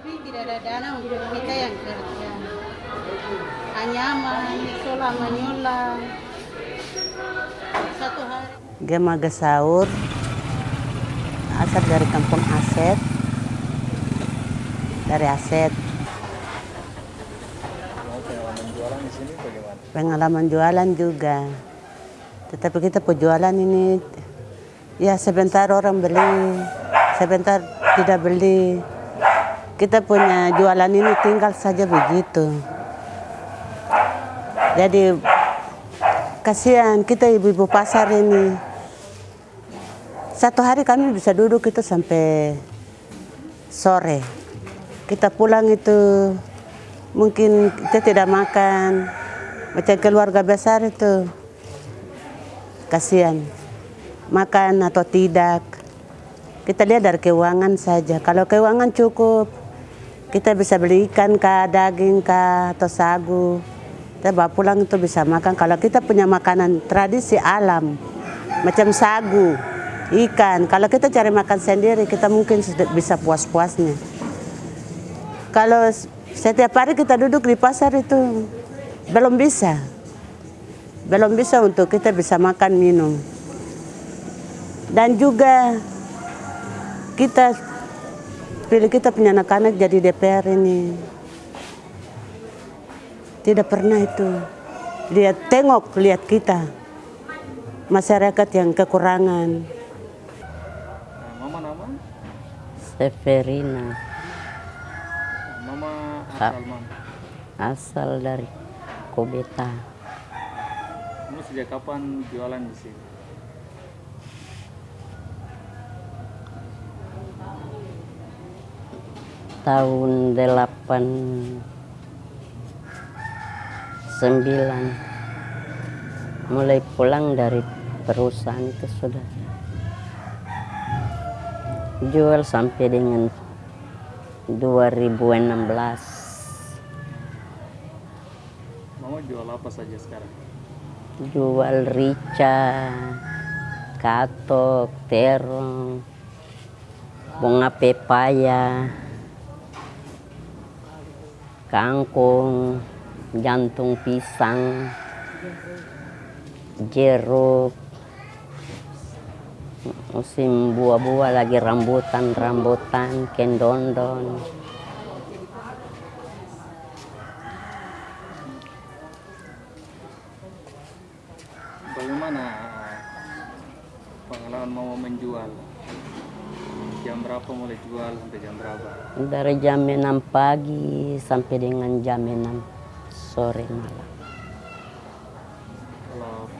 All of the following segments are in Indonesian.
tapi tidak ada dana untuk kita yang kerja. Anyaman, sola manyola. Satu hari. Gema Gesaur, asal dari kampung Aset, dari Aset. Pengalaman jualan di sini bagaimana? Pengalaman jualan juga. Tetapi kita penjualan ini, ya sebentar orang beli, sebentar tidak beli. Kita punya jualan ini tinggal saja begitu. Jadi kasihan kita ibu-ibu pasar ini. Satu hari kami bisa duduk itu sampai sore. Kita pulang itu mungkin kita tidak makan. Macam keluarga besar itu kasihan makan atau tidak. Kita lihat dari keuangan saja. Kalau keuangan cukup, kita bisa beli ikan kah, daging kah, atau sagu. Kita bawa pulang itu bisa makan. Kalau kita punya makanan tradisi alam, macam sagu, ikan. Kalau kita cari makan sendiri, kita mungkin bisa puas-puasnya. Kalau setiap hari kita duduk di pasar itu belum bisa. Belum bisa untuk kita bisa makan minum. Dan juga kita pilih kita punya anak-anak jadi DPR ini. Tidak pernah itu. Lihat tengok lihat kita. Masyarakat yang kekurangan. Nah, mama nama? Severina Mama asal mana? asal dari Kobeta. Kamu sejak kapan jualan di sini? Tahun 8 sembilan. Mulai pulang dari perusahaan itu sudah jual sampai dengan 2016 Mama jual apa saja sekarang? jual rica, katok, terong, bunga pepaya, kangkung, jantung pisang, jeruk, musim buah-buah lagi rambutan-rambutan, kendondon. Bagaimana pengalaman mama menjual? Jam mulai jual sampai jam berapa? Dari jam 6 pagi sampai dengan jam 6 sore malam. Kalau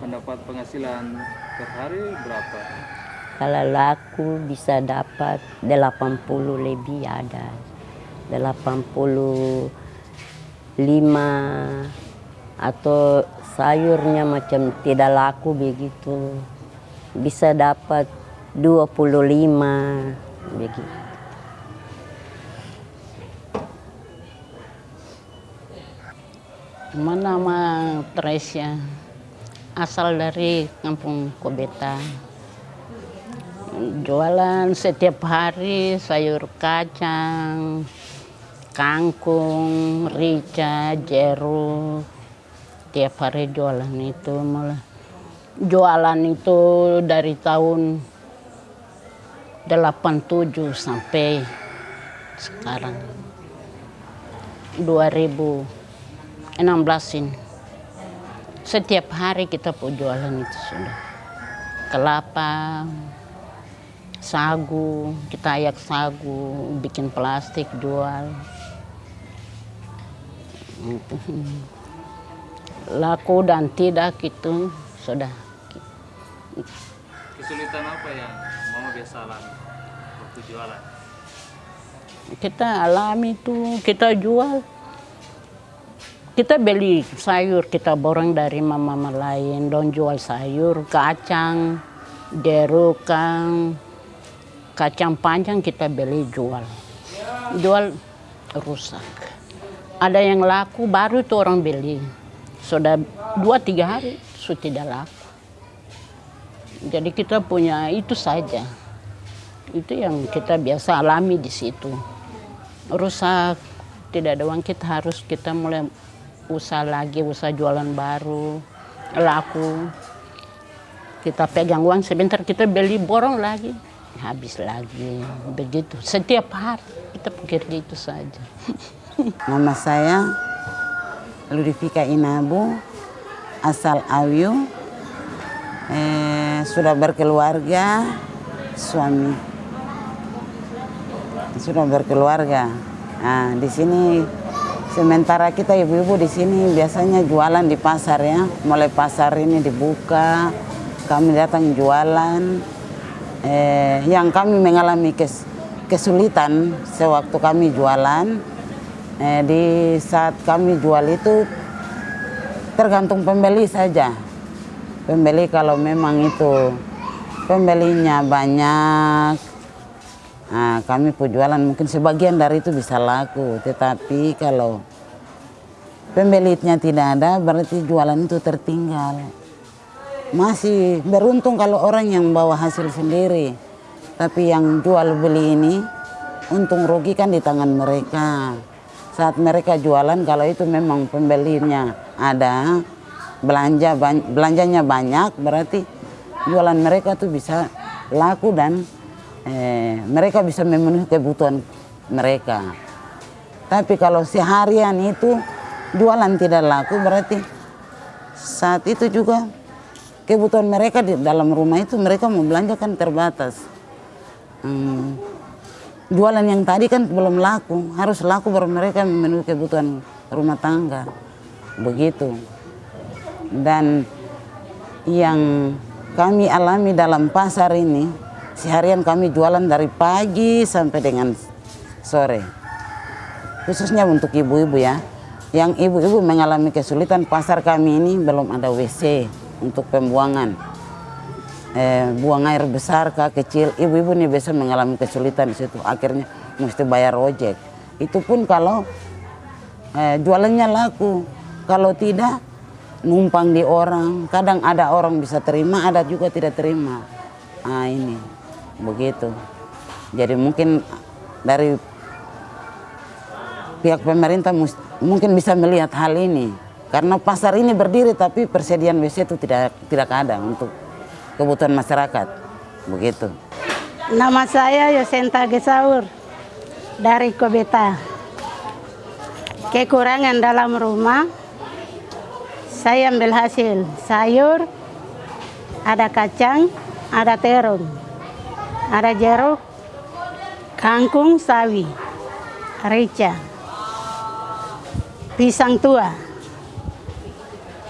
pendapat penghasilan per hari berapa? Kalau laku bisa dapat 80 lebih ada. 85 atau sayurnya macam tidak laku begitu. Bisa dapat 25 begitu. Nama Tresia, asal dari kampung Kobeta. Jualan setiap hari sayur kacang, kangkung, rica, jeruk. Tiap hari jualan itu malah. Jualan itu dari tahun 87 sampai sekarang. 2016 ini. Setiap hari kita jualan itu sudah. Kelapa, sagu, kita ayak sagu, bikin plastik jual. Laku dan tidak itu sudah. Kesulitan apa yang alami waktu jualan? Kita alami itu, kita jual. Kita beli sayur, kita borong dari mama-mama lain, don jual sayur, kacang, jeruk, kang, kacang panjang kita beli jual. Jual rusak. Ada yang laku baru itu orang beli. Sudah dua tiga hari sudah tidak laku. Jadi kita punya itu saja. Itu yang kita biasa alami di situ. rusak, tidak ada uang kita harus kita mulai usaha lagi, usaha jualan baru, laku. Kita pegang uang sebentar kita beli borong lagi, habis lagi, begitu. Setiap hari kita bekerja itu saja. Nama saya Ludivika Inabu, asal Awiu, eh, sudah berkeluarga, suami sudah berkeluarga. Nah, di sini sementara kita ibu-ibu di sini biasanya jualan di pasar ya. Mulai pasar ini dibuka, kami datang jualan. Eh, yang kami mengalami kes, kesulitan sewaktu kami jualan, eh, di saat kami jual itu tergantung pembeli saja. Pembeli kalau memang itu pembelinya banyak, Nah, kami jualan mungkin sebagian dari itu bisa laku, tetapi kalau pembelinya tidak ada berarti jualan itu tertinggal. Masih beruntung kalau orang yang bawa hasil sendiri, tapi yang jual beli ini untung rugi kan di tangan mereka. Saat mereka jualan kalau itu memang pembelinya ada, belanja belanjanya banyak berarti jualan mereka tuh bisa laku dan eh, mereka bisa memenuhi kebutuhan mereka. Tapi kalau seharian itu jualan tidak laku berarti saat itu juga kebutuhan mereka di dalam rumah itu mereka mau belanja kan terbatas. Hmm, jualan yang tadi kan belum laku, harus laku baru mereka memenuhi kebutuhan rumah tangga. Begitu. Dan yang kami alami dalam pasar ini Seharian kami jualan dari pagi sampai dengan sore. Khususnya untuk ibu-ibu ya. Yang ibu-ibu mengalami kesulitan pasar kami ini belum ada WC untuk pembuangan. Eh, buang air besar kah kecil, ibu-ibu ini biasa mengalami kesulitan di situ. Akhirnya mesti bayar ojek. Itu pun kalau eh, jualannya laku. Kalau tidak numpang di orang. Kadang ada orang bisa terima, ada juga tidak terima. Nah ini begitu. Jadi mungkin dari pihak pemerintah mungkin bisa melihat hal ini karena pasar ini berdiri tapi persediaan WC itu tidak tidak ada untuk kebutuhan masyarakat begitu. Nama saya Yosenta Gesaur dari Kobeta. Kekurangan dalam rumah saya ambil hasil sayur, ada kacang, ada terung ada jeruk, kangkung sawi, rica, pisang tua.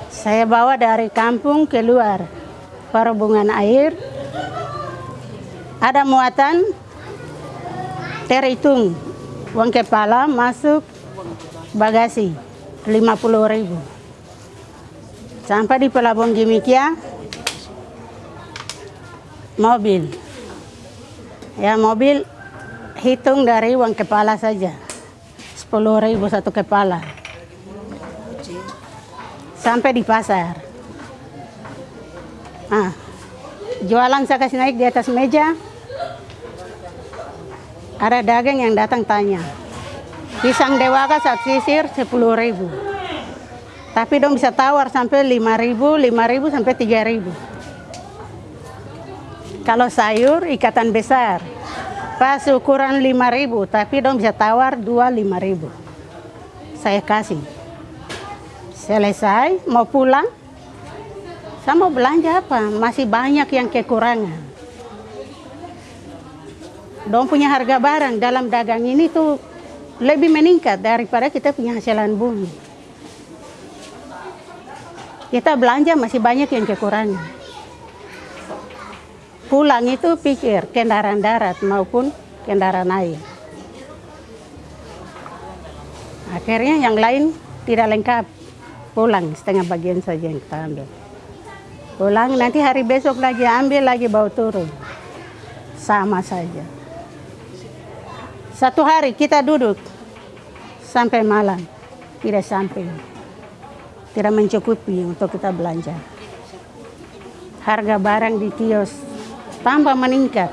Saya bawa dari kampung keluar perhubungan air. Ada muatan terhitung uang kepala masuk bagasi 50 ribu. Sampai di pelabuhan Gimikia, mobil Ya mobil hitung dari uang kepala saja. 10 ribu satu kepala. Sampai di pasar. Ah, jualan saya kasih naik di atas meja. Ada dagang yang datang tanya. Pisang dewaka saat sisir 10 ribu. Tapi dong bisa tawar sampai 5 ribu, 5 ribu sampai 3 ribu. Kalau sayur ikatan besar, pas ukuran 5000 tapi dong bisa tawar 2 5000 saya kasih. Selesai mau pulang? Saya mau belanja apa? Masih banyak yang kekurangan. Dong punya harga barang dalam dagang ini tuh lebih meningkat daripada kita punya hasilan bumi. Kita belanja masih banyak yang kekurangan pulang itu pikir kendaraan darat maupun kendaraan air. Akhirnya yang lain tidak lengkap, pulang setengah bagian saja yang kita ambil. Pulang nanti hari besok lagi ambil lagi bawa turun. Sama saja. Satu hari kita duduk sampai malam, tidak sampai. Tidak mencukupi untuk kita belanja. Harga barang di kios tambah meningkat.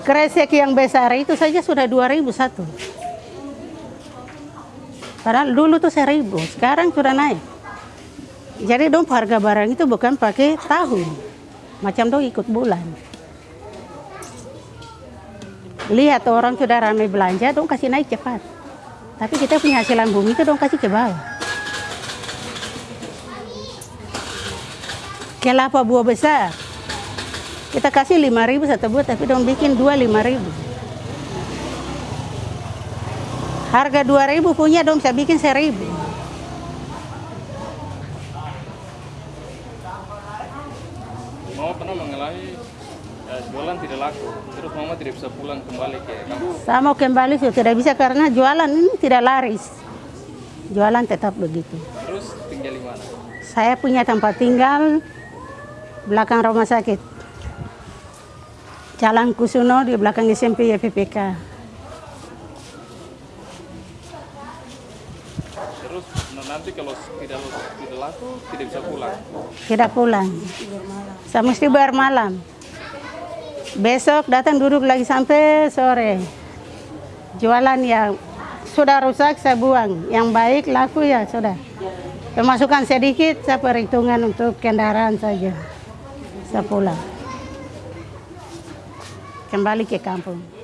Kresek yang besar itu saja sudah 2000 satu. Padahal dulu tuh 1000, sekarang sudah naik. Jadi dong harga barang itu bukan pakai tahun. Macam dong ikut bulan. Lihat orang sudah ramai belanja, dong kasih naik cepat. Tapi kita punya hasilan bumi itu dong kasih ke bawah. Kelapa buah besar. Kita kasih 5000 satu buah tapi dong bikin dua 5000. Harga 2000 punya dong bisa bikin 1000. Mama pernah mengalami ya, jualan tidak laku, terus mama tidak bisa pulang kembali ke kampung. Saya mau kembali sudah tidak bisa karena jualan ini tidak laris. Jualan tetap begitu. Terus tinggal di mana? Saya punya tempat tinggal belakang rumah sakit. Jalan Kusuno di belakang SMP YPPK. Terus n- nanti kalau tidak tidak laku tidak bisa pulang. Tidak pulang. Saya mesti bayar malam. Besok datang duduk lagi sampai sore. Jualan yang sudah rusak saya buang. Yang baik laku ya sudah. Pemasukan sedikit saya perhitungan untuk kendaraan saja. Saya pulang. Kembali ke kampung.